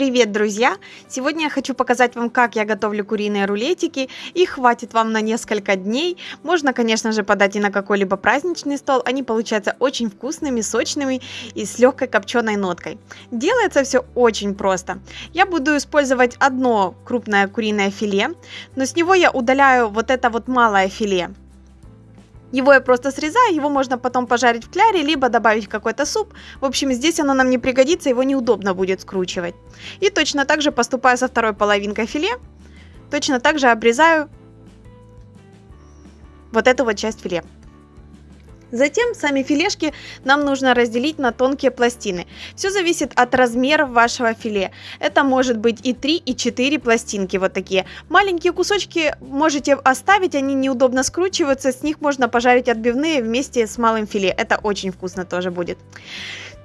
Привет, друзья! Сегодня я хочу показать вам, как я готовлю куриные рулетики. Их хватит вам на несколько дней. Можно, конечно же, подать и на какой-либо праздничный стол. Они получаются очень вкусными, сочными и с легкой копченой ноткой. Делается все очень просто. Я буду использовать одно крупное куриное филе, но с него я удаляю вот это вот малое филе. Его я просто срезаю, его можно потом пожарить в кляре, либо добавить в какой-то суп. В общем, здесь оно нам не пригодится, его неудобно будет скручивать. И точно так же поступаю со второй половинкой филе. Точно так же обрезаю вот эту вот часть филе. Затем сами филешки нам нужно разделить на тонкие пластины. Все зависит от размеров вашего филе. Это может быть и 3, и 4 пластинки вот такие. Маленькие кусочки можете оставить, они неудобно скручиваются. С них можно пожарить отбивные вместе с малым филе. Это очень вкусно тоже будет.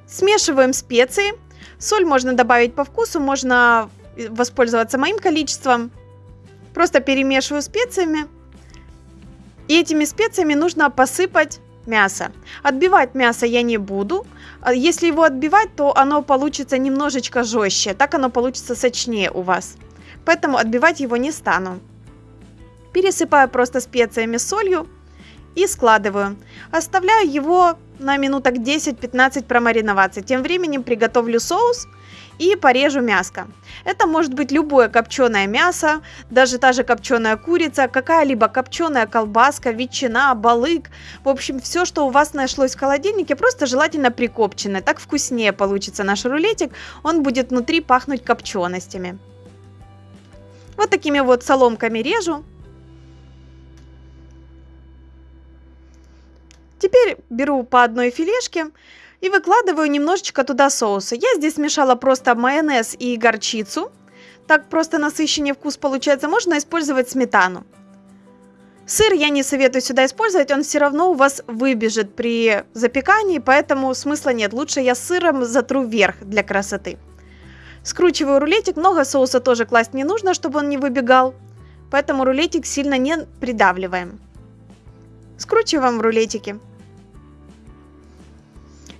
Смешиваем специи. Соль можно добавить по вкусу, можно воспользоваться моим количеством. Просто перемешиваю специями. И этими специями нужно посыпать мясо. Отбивать мясо я не буду. А если его отбивать, то оно получится немножечко жестче. Так оно получится сочнее у вас. Поэтому отбивать его не стану. Пересыпаю просто специями солью и складываю. Оставляю его на минуток 10-15 промариноваться. Тем временем приготовлю соус и порежу мяско. Это может быть любое копченое мясо, даже та же копченая курица, какая-либо копченая колбаска, ветчина, балык. В общем, все, что у вас нашлось в холодильнике, просто желательно прикопченное. Так вкуснее получится наш рулетик, он будет внутри пахнуть копченостями. Вот такими вот соломками режу. Теперь беру по одной филешке и выкладываю немножечко туда соуса. Я здесь смешала просто майонез и горчицу. Так просто насыщеннее вкус получается. Можно использовать сметану. Сыр я не советую сюда использовать, он все равно у вас выбежит при запекании, поэтому смысла нет. Лучше я сыром затру вверх для красоты. Скручиваю рулетик, много соуса тоже класть не нужно, чтобы он не выбегал, поэтому рулетик сильно не придавливаем. Скручиваем рулетики.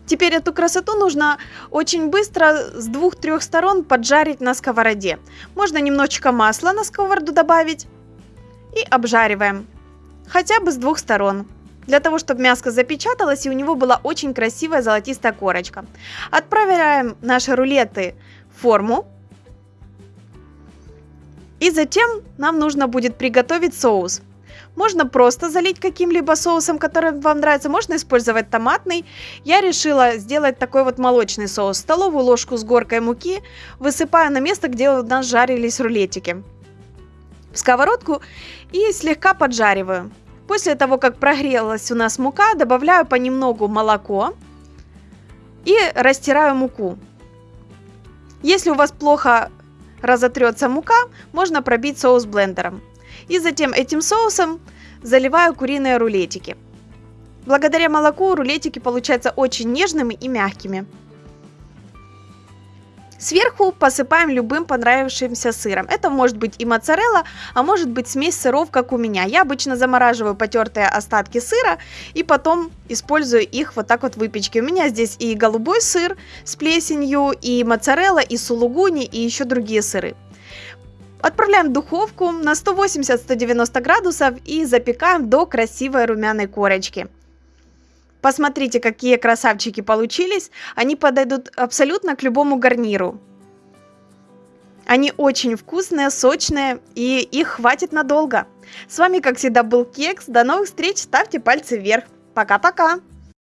Теперь эту красоту нужно очень быстро с двух-трех сторон поджарить на сковороде. Можно немножечко масла на сковороду добавить и обжариваем. Хотя бы с двух сторон. Для того, чтобы мяско запечаталось и у него была очень красивая золотистая корочка. Отправляем наши рулеты в форму. И затем нам нужно будет приготовить соус. Можно просто залить каким-либо соусом, который вам нравится. Можно использовать томатный. Я решила сделать такой вот молочный соус. Столовую ложку с горкой муки высыпаю на место, где у нас жарились рулетики. В сковородку и слегка поджариваю. После того, как прогрелась у нас мука, добавляю понемногу молоко и растираю муку. Если у вас плохо разотрется мука, можно пробить соус блендером. И затем этим соусом заливаю куриные рулетики. Благодаря молоку рулетики получаются очень нежными и мягкими. Сверху посыпаем любым понравившимся сыром. Это может быть и моцарелла, а может быть смесь сыров, как у меня. Я обычно замораживаю потертые остатки сыра и потом использую их вот так вот в выпечке. У меня здесь и голубой сыр с плесенью, и моцарелла, и сулугуни, и еще другие сыры. Отправляем в духовку на 180-190 градусов и запекаем до красивой румяной корочки. Посмотрите, какие красавчики получились. Они подойдут абсолютно к любому гарниру. Они очень вкусные, сочные и их хватит надолго. С вами, как всегда, был Кекс. До новых встреч. Ставьте пальцы вверх. Пока-пока.